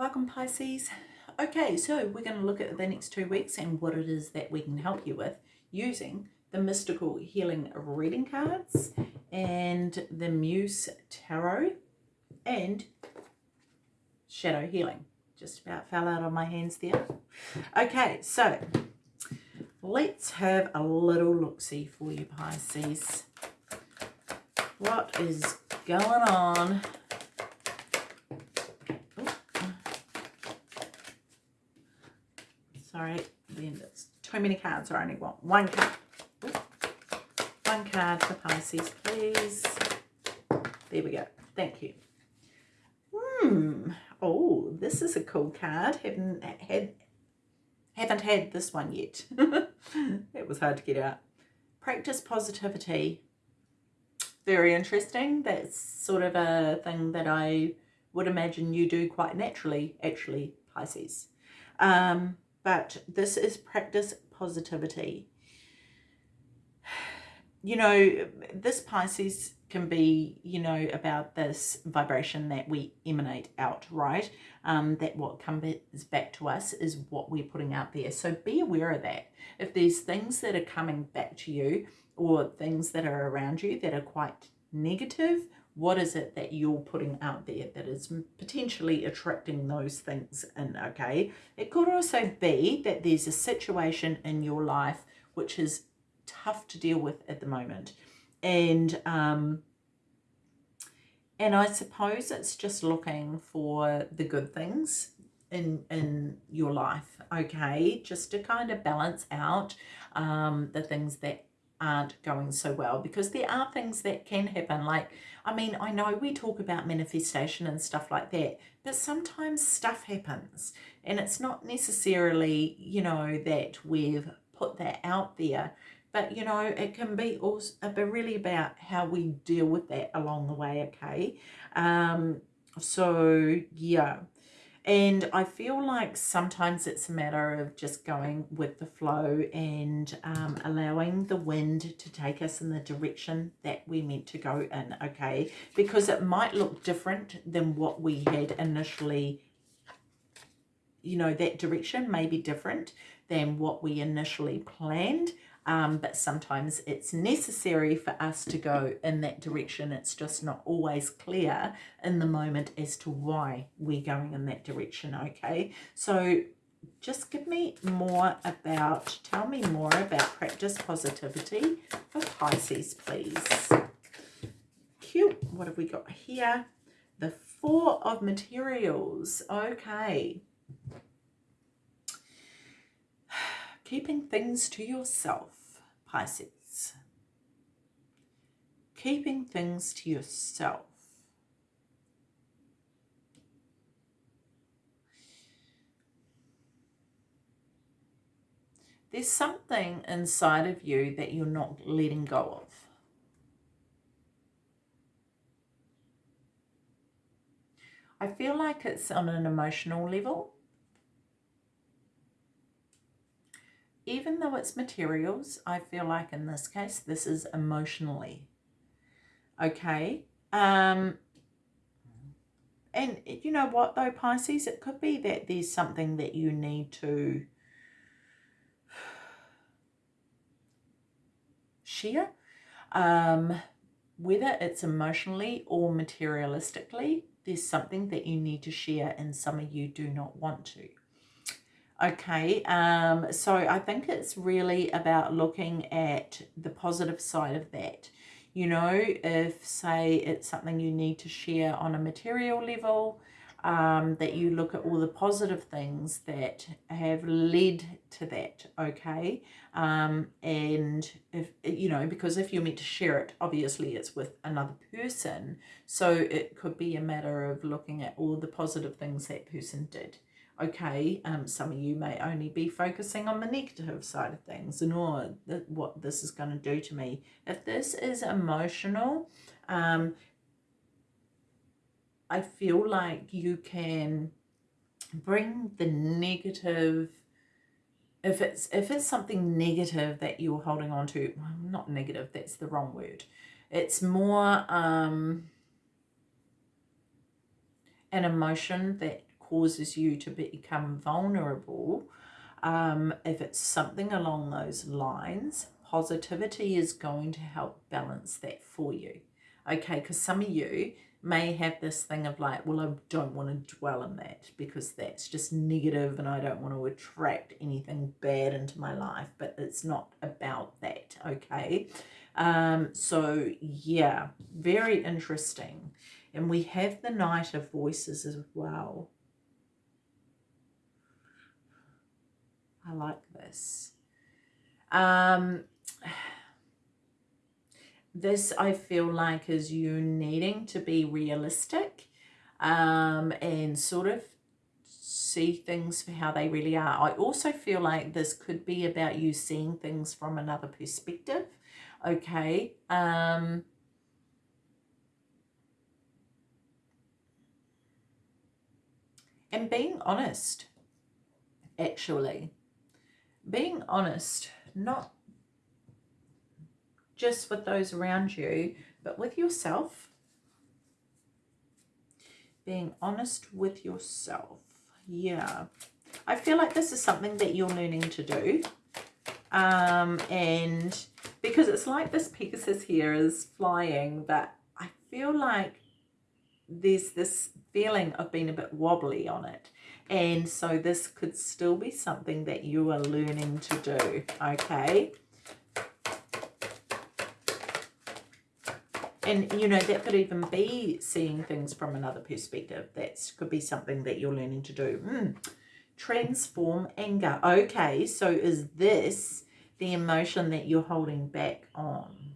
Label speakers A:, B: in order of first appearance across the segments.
A: Welcome Pisces. Okay, so we're going to look at the next two weeks and what it is that we can help you with using the Mystical Healing Reading Cards and the Muse Tarot and Shadow Healing. Just about fell out of my hands there. Okay, so let's have a little look-see for you Pisces. What is going on sorry, it's too many cards. I only want one card. One card for Pisces, please. There we go. Thank you. Hmm. Oh, this is a cool card. Haven't had haven't had this one yet. it was hard to get out. Practice positivity. Very interesting. That's sort of a thing that I would imagine you do quite naturally, actually, Pisces. Um, but this is practice positivity. You know, this Pisces can be, you know, about this vibration that we emanate out, right? Um, that what comes back to us is what we're putting out there. So be aware of that. If there's things that are coming back to you or things that are around you that are quite negative what is it that you're putting out there that is potentially attracting those things in, okay? It could also be that there's a situation in your life which is tough to deal with at the moment. And, um, and I suppose it's just looking for the good things in, in your life, okay? Just to kind of balance out um, the things that aren't going so well because there are things that can happen. Like I mean I know we talk about manifestation and stuff like that but sometimes stuff happens and it's not necessarily you know that we've put that out there but you know it can be also but really about how we deal with that along the way okay? Um so yeah and I feel like sometimes it's a matter of just going with the flow and um, allowing the wind to take us in the direction that we meant to go in, okay? Because it might look different than what we had initially, you know, that direction may be different than what we initially planned um, but sometimes it's necessary for us to go in that direction. It's just not always clear in the moment as to why we're going in that direction, okay? So just give me more about, tell me more about practice positivity for Pisces, please. Cute. What have we got here? The Four of Materials. Okay. Keeping things to yourself, Pisces. Keeping things to yourself. There's something inside of you that you're not letting go of. I feel like it's on an emotional level. Even though it's materials, I feel like in this case, this is emotionally. Okay. Um, and you know what though, Pisces, it could be that there's something that you need to share. Um, whether it's emotionally or materialistically, there's something that you need to share and some of you do not want to. Okay, um, so I think it's really about looking at the positive side of that. You know, if say it's something you need to share on a material level, um, that you look at all the positive things that have led to that, okay? Um, and if, you know, because if you're meant to share it, obviously it's with another person. So it could be a matter of looking at all the positive things that person did okay, um, some of you may only be focusing on the negative side of things and or the, what this is going to do to me. If this is emotional, um, I feel like you can bring the negative if it's if it's something negative that you're holding on to well, not negative that's the wrong word it's more um an emotion that causes you to become vulnerable, um, if it's something along those lines, positivity is going to help balance that for you. Okay, because some of you may have this thing of like, well, I don't want to dwell on that because that's just negative and I don't want to attract anything bad into my life, but it's not about that, okay? Um, so, yeah, very interesting. And we have the Knight of Voices as well. I like this. Um, this I feel like is you needing to be realistic um, and sort of see things for how they really are. I also feel like this could be about you seeing things from another perspective. Okay. Um, and being honest, actually. Being honest, not just with those around you, but with yourself. Being honest with yourself. Yeah. I feel like this is something that you're learning to do. Um, and because it's like this Pegasus here is flying, but I feel like there's this feeling of being a bit wobbly on it. And so this could still be something that you are learning to do, okay? and you know that could even be seeing things from another perspective that could be something that you're learning to do mm. transform anger okay so is this the emotion that you're holding back on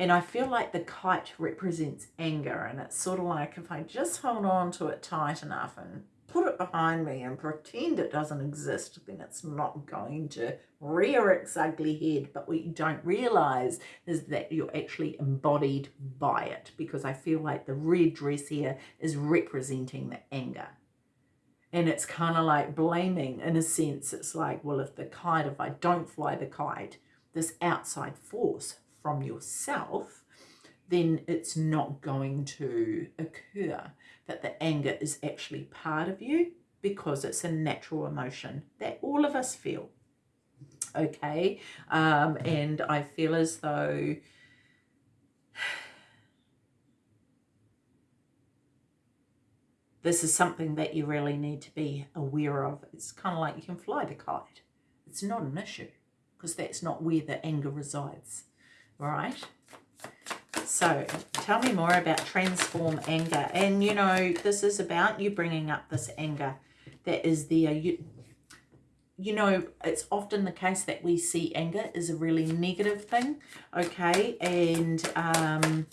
A: and I feel like the kite represents anger and it's sort of like if I just hold on to it tight enough and put it behind me and pretend it doesn't exist, then it's not going to rear its ugly head. But what you don't realize is that you're actually embodied by it because I feel like the red dress here is representing the anger. And it's kind of like blaming in a sense. It's like, well, if the kite, if I don't fly the kite, this outside force from yourself, then it's not going to occur that the anger is actually part of you because it's a natural emotion that all of us feel. Okay, um, and I feel as though this is something that you really need to be aware of. It's kind of like you can fly the kite. It's not an issue because that's not where the anger resides, right? So tell me more about transform anger. And, you know, this is about you bringing up this anger that is there. You, you know, it's often the case that we see anger is a really negative thing, okay? And um,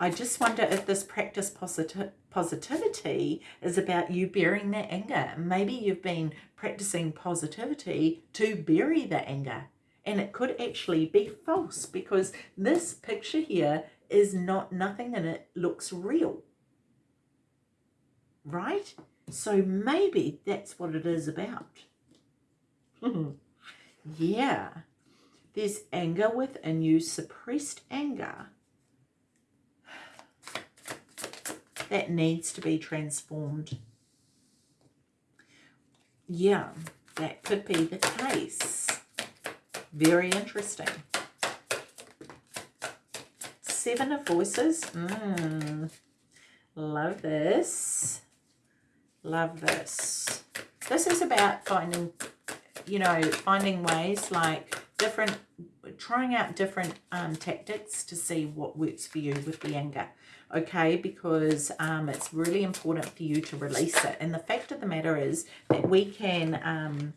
A: I just wonder if this practice posit positivity is about you bearing that anger. Maybe you've been practicing positivity to bury the anger and it could actually be false because this picture here is not nothing and it looks real right? So maybe that's what it is about. Hmm. Yeah. There's anger within you suppressed anger. That needs to be transformed. Yeah that could be the case very interesting. Seven of Voices. Mm, love this. Love this. This is about finding, you know, finding ways like different, trying out different um, tactics to see what works for you with the anger okay because um, it's really important for you to release it and the fact of the matter is that we can um,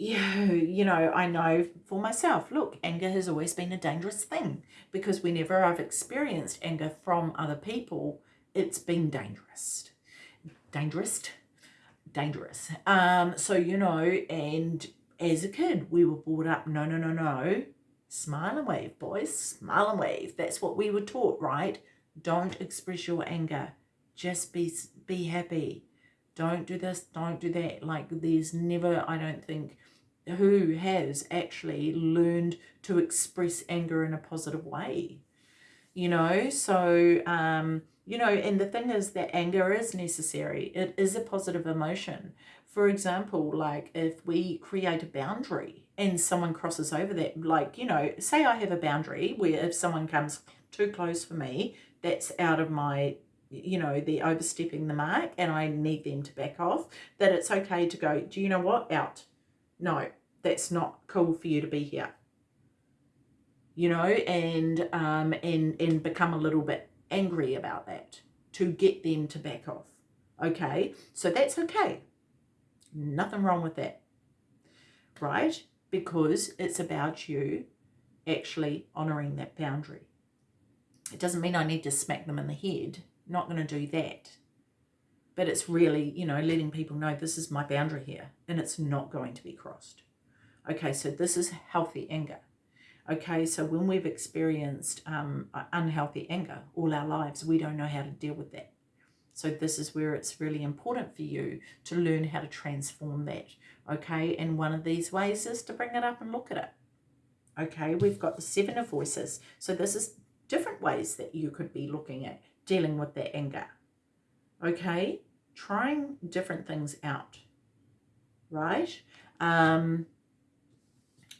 A: you, you know, I know for myself, look, anger has always been a dangerous thing because whenever I've experienced anger from other people, it's been dangerous. Dangerous? Dangerous. Um, so, you know, and as a kid, we were brought up, no, no, no, no, smile and wave, boys, smile and wave. That's what we were taught, right? Don't express your anger. Just be, be happy. Don't do this, don't do that. Like there's never, I don't think, who has actually learned to express anger in a positive way you know so um You know, and the thing is that anger is necessary. It is a positive emotion. For example, like if we create a boundary and someone crosses over that, like, you know, say I have a boundary where if someone comes too close for me, that's out of my you know, they're overstepping the mark and I need them to back off, that it's okay to go, do you know what? Out. No, that's not cool for you to be here. You know, and um and and become a little bit angry about that to get them to back off. Okay, so that's okay. Nothing wrong with that. Right? Because it's about you actually honouring that boundary. It doesn't mean I need to smack them in the head not going to do that. But it's really, you know, letting people know this is my boundary here and it's not going to be crossed. Okay, so this is healthy anger. Okay, so when we've experienced um, unhealthy anger all our lives, we don't know how to deal with that. So this is where it's really important for you to learn how to transform that. Okay, and one of these ways is to bring it up and look at it. Okay, we've got the seven of voices. So this is different ways that you could be looking at dealing with that anger. Okay? Trying different things out. Right? Um,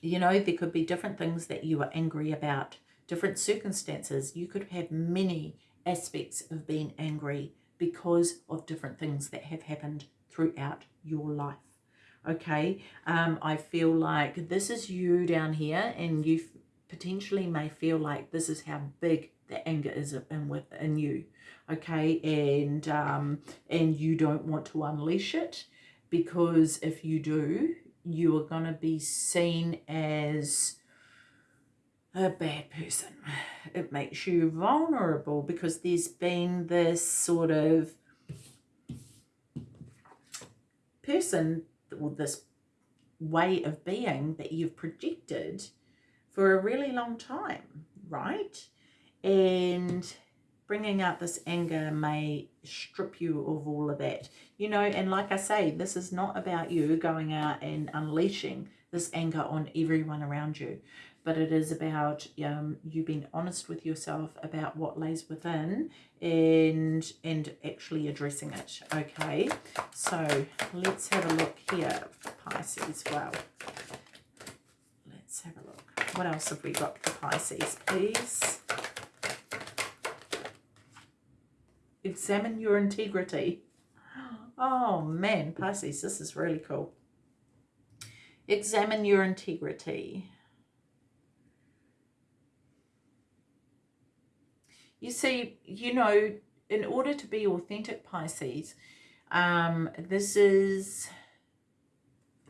A: you know, there could be different things that you are angry about, different circumstances. You could have many aspects of being angry because of different things that have happened throughout your life. Okay, um, I feel like this is you down here and you potentially may feel like this is how big the anger is in within you okay and um and you don't want to unleash it because if you do you are going to be seen as a bad person it makes you vulnerable because there's been this sort of person or this way of being that you've projected for a really long time, right? And bringing out this anger may strip you of all of that. You know, and like I say, this is not about you going out and unleashing this anger on everyone around you, but it is about um, you being honest with yourself about what lays within and and actually addressing it. Okay, so let's have a look here, Pisces. Well, let's have a look. What else have we got for Pisces, please? Examine your integrity. Oh man, Pisces, this is really cool. Examine your integrity. You see, you know, in order to be authentic Pisces, um, this is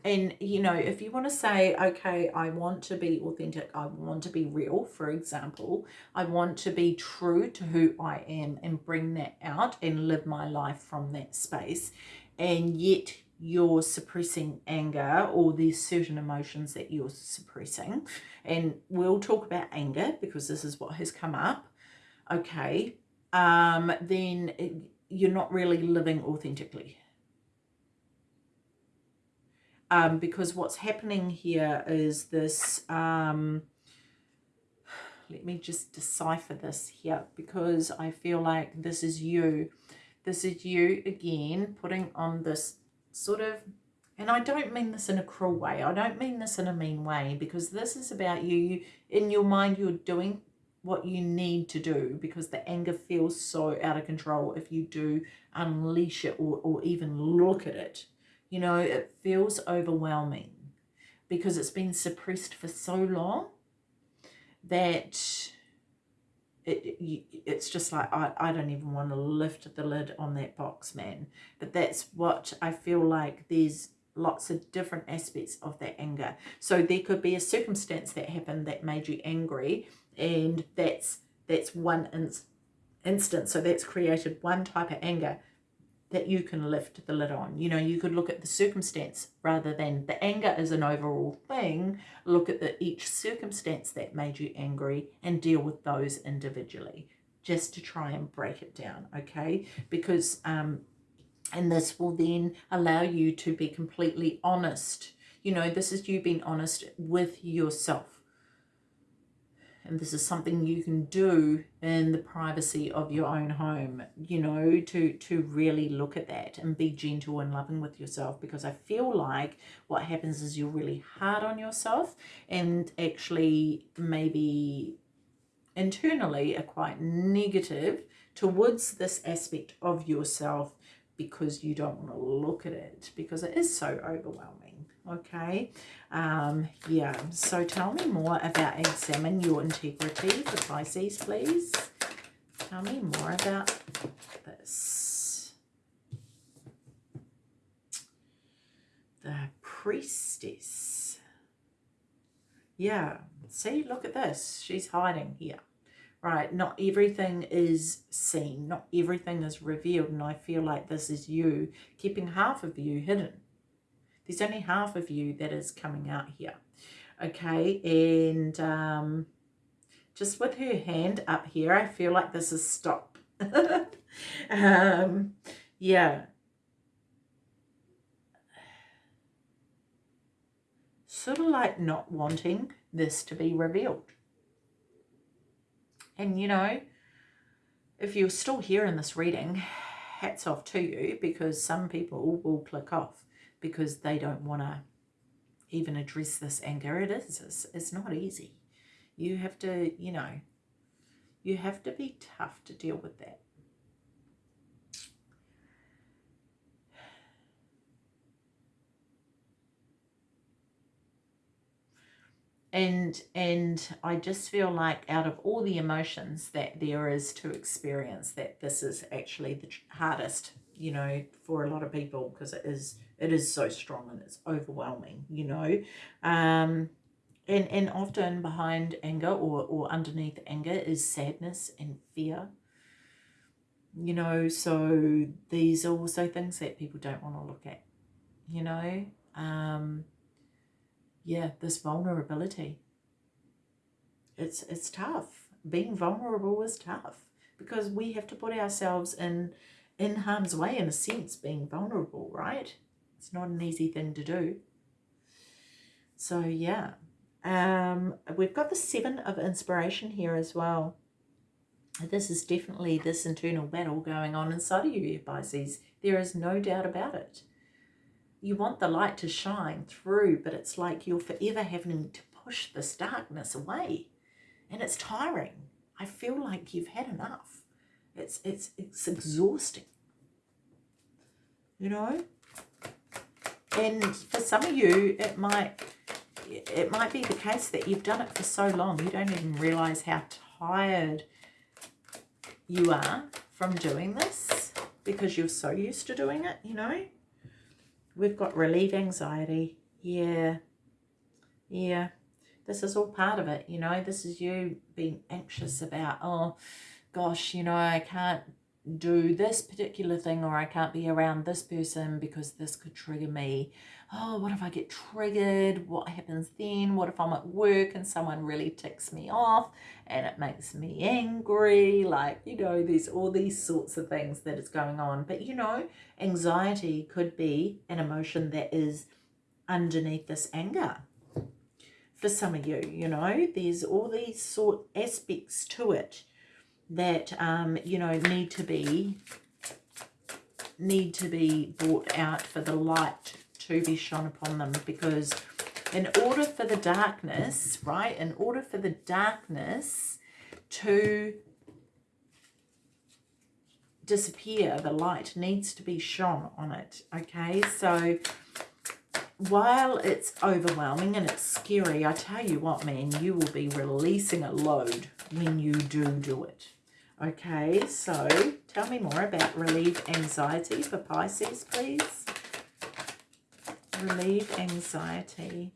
A: and you know if you want to say okay i want to be authentic i want to be real for example i want to be true to who i am and bring that out and live my life from that space and yet you're suppressing anger or there's certain emotions that you're suppressing and we'll talk about anger because this is what has come up okay um then you're not really living authentically um, because what's happening here is this, um, let me just decipher this here because I feel like this is you. This is you again putting on this sort of, and I don't mean this in a cruel way. I don't mean this in a mean way because this is about you. you in your mind, you're doing what you need to do because the anger feels so out of control if you do unleash it or, or even look at it you know, it feels overwhelming because it's been suppressed for so long that it, it it's just like I, I don't even want to lift the lid on that box man. But that's what I feel like there's lots of different aspects of that anger. So there could be a circumstance that happened that made you angry and that's that's one ins instance. So that's created one type of anger that you can lift the lid on. You know, you could look at the circumstance rather than the anger is an overall thing. Look at the each circumstance that made you angry and deal with those individually just to try and break it down, okay? Because, um, and this will then allow you to be completely honest. You know, this is you being honest with yourself. And this is something you can do in the privacy of your own home you know to to really look at that and be gentle and loving with yourself because i feel like what happens is you're really hard on yourself and actually maybe internally are quite negative towards this aspect of yourself because you don't want to look at it because it is so overwhelming okay um yeah so tell me more about examine your integrity for pisces please. Tell me more about this. The priestess. Yeah see look at this she's hiding here. Right not everything is seen not everything is revealed and i feel like this is you keeping half of you hidden there's only half of you that is coming out here. Okay, and um, just with her hand up here, I feel like this is stop. um, yeah. Sort of like not wanting this to be revealed. And, you know, if you're still here in this reading, hats off to you because some people will click off because they don't want to even address this anger. It is. It's, it's not easy. You have to, you know, you have to be tough to deal with that. and and I just feel like out of all the emotions that there is to experience that this is actually the hardest you know for a lot of people because it is it is so strong and it's overwhelming, you know. Um, and, and often behind anger or, or underneath anger is sadness and fear. You know, so these are also things that people don't want to look at, you know. Um, yeah, this vulnerability. It's, it's tough. Being vulnerable is tough because we have to put ourselves in in harm's way in a sense being vulnerable right it's not an easy thing to do. So yeah, um, we've got the seven of inspiration here as well. This is definitely this internal battle going on inside of you, Pisces. There is no doubt about it. You want the light to shine through, but it's like you're forever having to push this darkness away. And it's tiring. I feel like you've had enough. It's, it's, it's exhausting. You know? And for some of you, it might it might be the case that you've done it for so long, you don't even realize how tired you are from doing this because you're so used to doing it, you know. We've got relieve anxiety. Yeah. Yeah. This is all part of it, you know. This is you being anxious about, oh, gosh, you know, I can't do this particular thing or I can't be around this person because this could trigger me. Oh, what if I get triggered? What happens then? What if I'm at work and someone really ticks me off and it makes me angry? Like, you know, there's all these sorts of things that is going on. But, you know, anxiety could be an emotion that is underneath this anger. For some of you, you know, there's all these sort aspects to it that um, you know need to be need to be brought out for the light to be shone upon them because in order for the darkness right in order for the darkness to disappear the light needs to be shone on it okay? So while it's overwhelming and it's scary i tell you what man you will be releasing a load when you do do it Okay, so tell me more about relieve anxiety for Pisces, please. Relieve anxiety.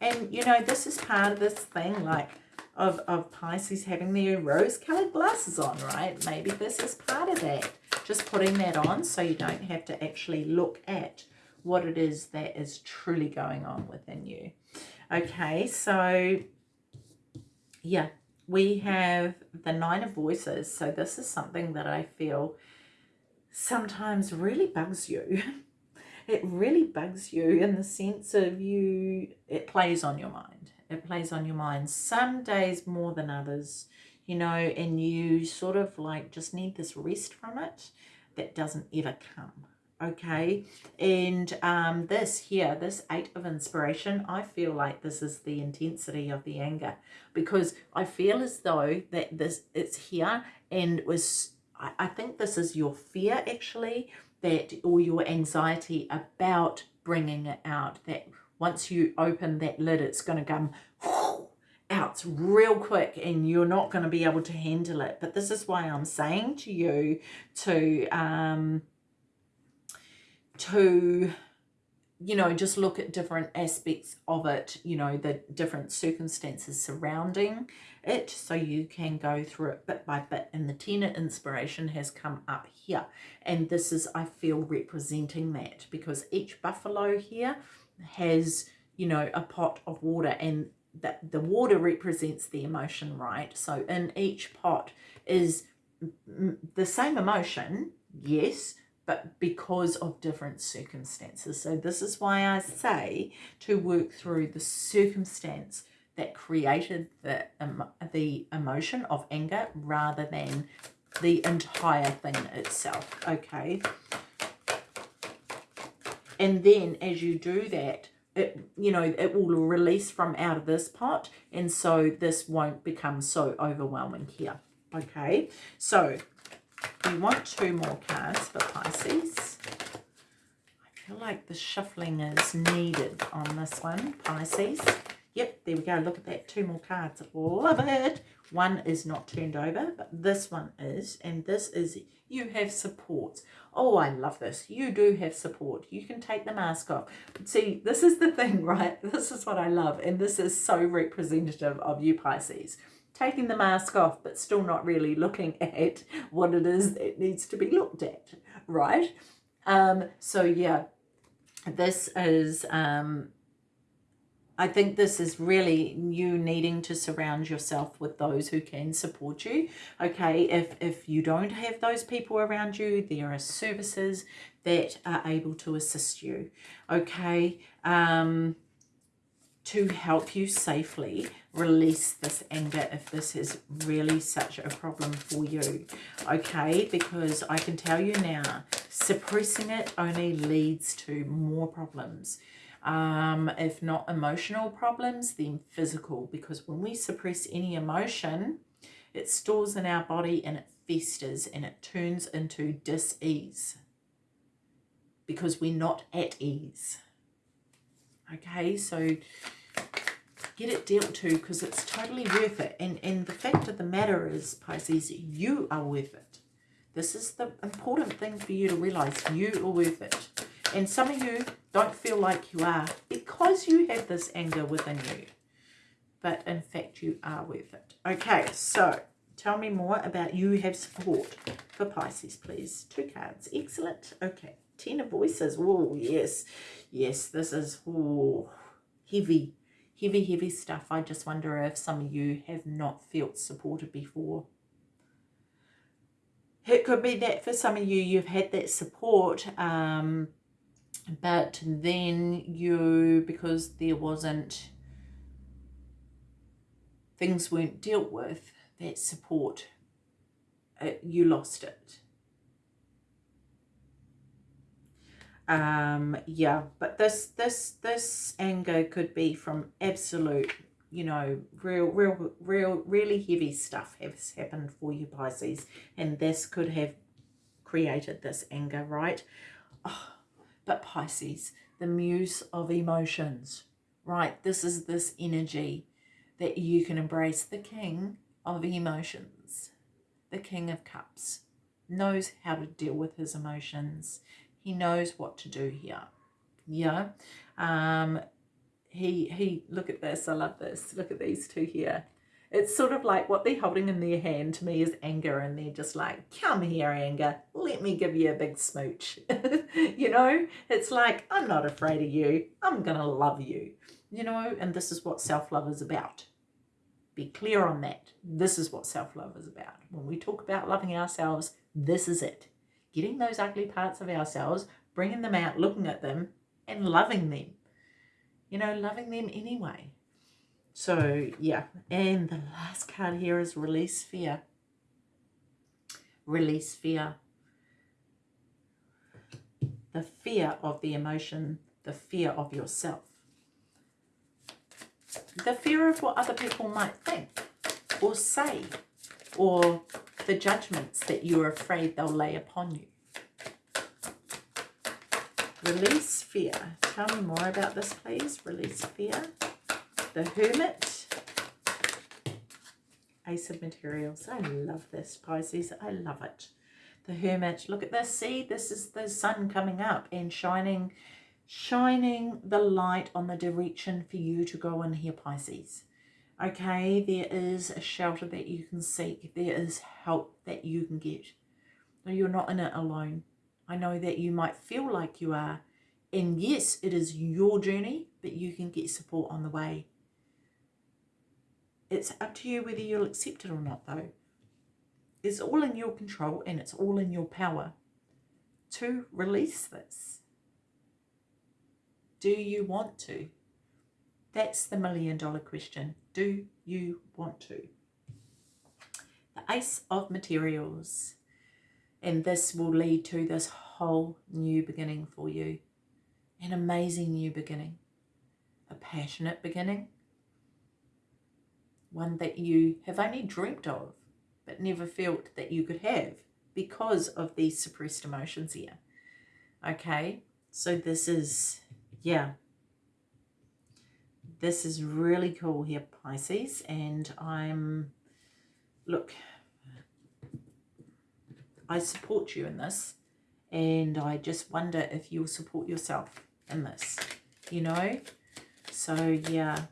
A: And, you know, this is part of this thing, like, of, of Pisces having their rose-coloured glasses on, right? Maybe this is part of that. Just putting that on so you don't have to actually look at what it is that is truly going on within you. Okay, so yeah, we have the Nine of Voices. So this is something that I feel sometimes really bugs you. it really bugs you in the sense of you, it plays on your mind. It plays on your mind some days more than others, you know, and you sort of like just need this rest from it that doesn't ever come okay? And um this here this eight of inspiration i feel like this is the intensity of the anger. Because i feel as though that this it's here and was I, I think this is your fear actually that or your anxiety about bringing it out that once you open that lid it's going to come out real quick and you're not going to be able to handle it. But this is why i'm saying to you to um to you know just look at different aspects of it you know the different circumstances surrounding it so you can go through it bit by bit. And the ten inspiration has come up here. And this is i feel representing that because each buffalo here has you know a pot of water and that the water represents the emotion right? So in each pot is the same emotion yes but because of different circumstances. So this is why I say to work through the circumstance that created the, um, the emotion of anger rather than the entire thing itself, okay? And then as you do that, it, you know, it will release from out of this pot and so this won't become so overwhelming here, okay? So we want two more cards for Pisces. I feel like the shuffling is needed on this one, Pisces. Yep, there we go. Look at that. Two more cards. Love it. One is not turned over, but this one is. And this is you have support. Oh, I love this. You do have support. You can take the mask off. But See, this is the thing, right? This is what I love. And this is so representative of you, Pisces taking the mask off but still not really looking at what it is that needs to be looked at, right? Um, so yeah, this is, um, I think this is really you needing to surround yourself with those who can support you. Okay, if, if you don't have those people around you, there are services that are able to assist you. Okay, um, to help you safely release this anger if this is really such a problem for you okay? Because I can tell you now suppressing it only leads to more problems. Um, if not emotional problems then physical. Because when we suppress any emotion it stores in our body and it festers and it turns into dis-ease. Because we're not at ease okay so get it dealt to because it's totally worth it. And and the fact of the matter is pisces you are worth it. This is the important thing for you to realize. You are worth it. And some of you don't feel like you are because you have this anger within you. But in fact you are worth it. Okay so tell me more about you have support for pisces please. Two cards. Excellent. Okay. Ten of voices. Oh yes. Yes this is oh heavy, heavy, heavy stuff. I just wonder if some of you have not felt supported before. It could be that for some of you, you've had that support, um, but then you, because there wasn't, things weren't dealt with, that support, uh, you lost it. um yeah but this this this anger could be from absolute you know real real real really heavy stuff has happened for you pisces and this could have created this anger right? Oh, but pisces the muse of emotions right? This is this energy that you can embrace. The king of emotions the king of cups knows how to deal with his emotions he knows what to do here. Yeah. Um, he, he, look at this. I love this. Look at these two here. It's sort of like what they're holding in their hand to me is anger and they're just like, come here, anger. Let me give you a big smooch. you know, it's like, I'm not afraid of you. I'm going to love you. You know, and this is what self-love is about. Be clear on that. This is what self-love is about. When we talk about loving ourselves, this is it getting those ugly parts of ourselves bringing them out, looking at them, and loving them. You know, loving them anyway. So, yeah. And the last card here is release fear. Release fear. The fear of the emotion, the fear of yourself. The fear of what other people might think or say or the judgments that you're afraid they'll lay upon you. Release fear. Tell me more about this, please. Release fear. The Hermit. Ace of Materials. I love this, Pisces. I love it. The Hermit. Look at this. See, this is the sun coming up and shining, shining the light on the direction for you to go in here, Pisces. Okay, there is a shelter that you can seek. There is help that you can get. You're not in it alone. I know that you might feel like you are. And yes, it is your journey, but you can get support on the way. It's up to you whether you'll accept it or not, though. It's all in your control and it's all in your power to release this. Do you want to? That's the million dollar question. Do you want to? The Ace of Materials and this will lead to this whole new beginning for you. An amazing new beginning. A passionate beginning. One that you have only dreamt of, but never felt that you could have because of these suppressed emotions here. Okay, so this is, yeah, this is really cool here, Pisces, and I'm, look, I support you in this and I just wonder if you'll support yourself in this, you know? So, yeah,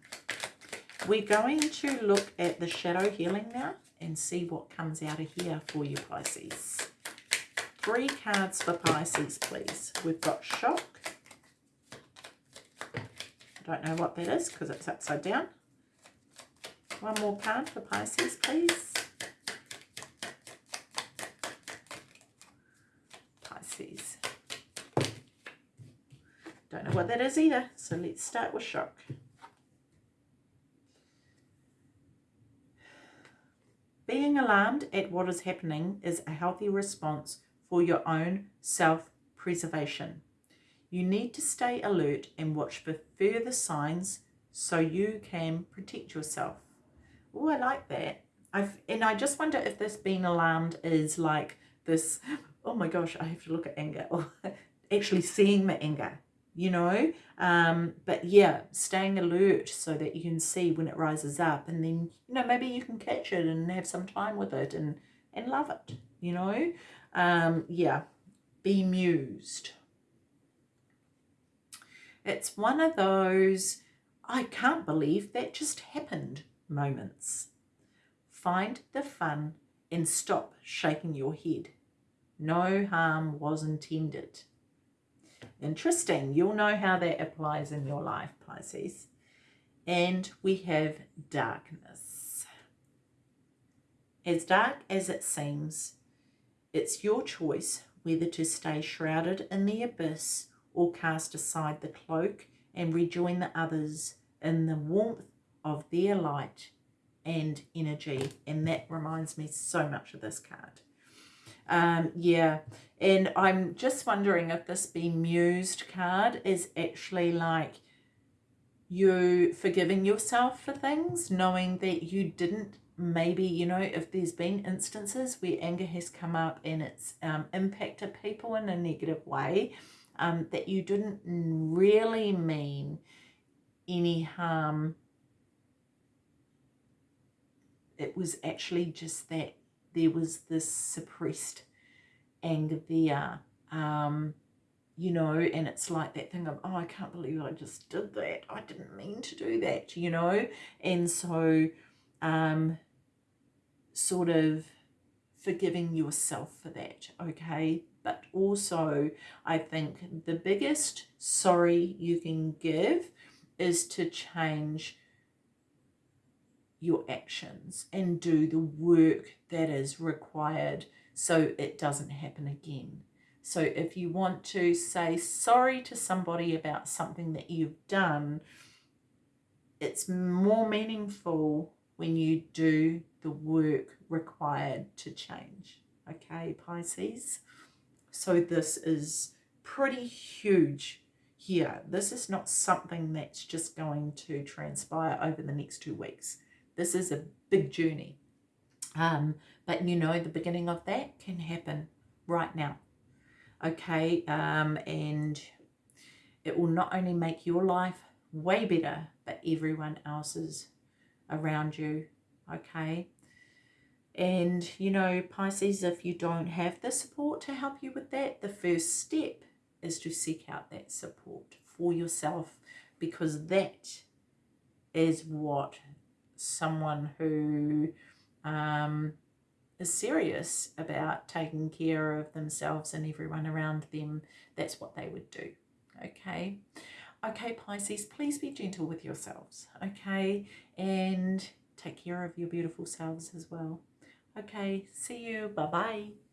A: we're going to look at the shadow healing now and see what comes out of here for you, Pisces. Three cards for Pisces, please. We've got shock. Don't know what that is because it's upside down. One more card for Pisces, please. Pisces. Don't know what that is either, so let's start with shock. Being alarmed at what is happening is a healthy response for your own self-preservation. You need to stay alert and watch for further signs so you can protect yourself. Oh, I like that. I've, and I just wonder if this being alarmed is like this, oh my gosh, I have to look at anger, or actually seeing the anger you know um, but yeah staying alert so that you can see when it rises up and then you know maybe you can catch it and have some time with it and and love it you know um, yeah be mused it's one of those I can't believe that just happened moments find the fun and stop shaking your head no harm was intended Interesting. You'll know how that applies in your life, Pisces. And we have darkness. As dark as it seems, it's your choice whether to stay shrouded in the abyss or cast aside the cloak and rejoin the others in the warmth of their light and energy. And that reminds me so much of this card. Um, yeah, and I'm just wondering if this bemused card is actually like you forgiving yourself for things, knowing that you didn't maybe, you know, if there's been instances where anger has come up and it's um, impacted people in a negative way, um, that you didn't really mean any harm. It was actually just that there was this suppressed anger there. Um, you know, and it's like that thing of, oh, I can't believe I just did that. I didn't mean to do that, you know. And so um, sort of forgiving yourself for that, okay? But also, I think the biggest sorry you can give is to change your actions and do the work that is required so it doesn't happen again. So if you want to say sorry to somebody about something that you've done, it's more meaningful when you do the work required to change. Okay, Pisces? So this is pretty huge here. This is not something that's just going to transpire over the next two weeks. This is a big journey. Um, but you know, the beginning of that can happen right now. Okay, um, and it will not only make your life way better, but everyone else's around you. Okay. And, you know, Pisces, if you don't have the support to help you with that, the first step is to seek out that support for yourself because that is what someone who um, is serious about taking care of themselves and everyone around them, that's what they would do. Okay. Okay, Pisces, please be gentle with yourselves. Okay. And take care of your beautiful selves as well. Okay. See you. Bye-bye.